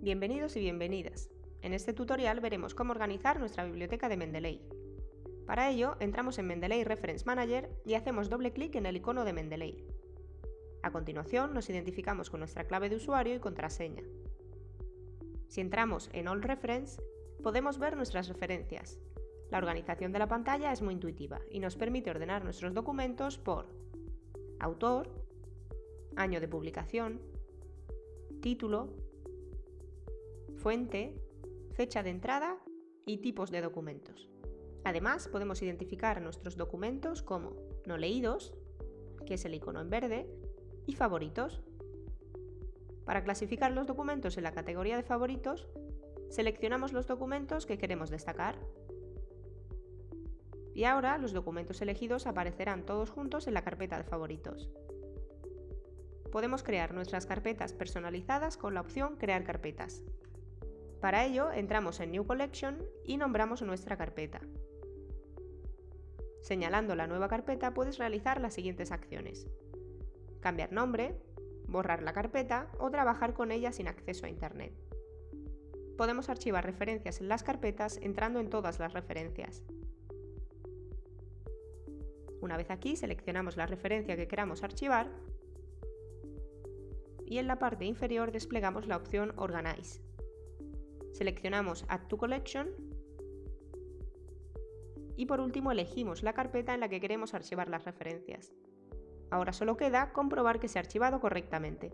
Bienvenidos y bienvenidas. En este tutorial veremos cómo organizar nuestra biblioteca de Mendeley. Para ello, entramos en Mendeley Reference Manager y hacemos doble clic en el icono de Mendeley. A continuación, nos identificamos con nuestra clave de usuario y contraseña. Si entramos en All Reference, podemos ver nuestras referencias. La organización de la pantalla es muy intuitiva y nos permite ordenar nuestros documentos por autor, año de publicación, título, fuente, fecha de entrada y tipos de documentos. Además, podemos identificar nuestros documentos como no leídos, que es el icono en verde, y favoritos. Para clasificar los documentos en la categoría de favoritos, seleccionamos los documentos que queremos destacar. Y ahora los documentos elegidos aparecerán todos juntos en la carpeta de favoritos. Podemos crear nuestras carpetas personalizadas con la opción Crear carpetas. Para ello, entramos en New Collection y nombramos nuestra carpeta. Señalando la nueva carpeta puedes realizar las siguientes acciones. Cambiar nombre, borrar la carpeta o trabajar con ella sin acceso a Internet. Podemos archivar referencias en las carpetas entrando en todas las referencias. Una vez aquí seleccionamos la referencia que queramos archivar y en la parte inferior desplegamos la opción Organize. Seleccionamos Add to Collection y por último elegimos la carpeta en la que queremos archivar las referencias. Ahora solo queda comprobar que se ha archivado correctamente.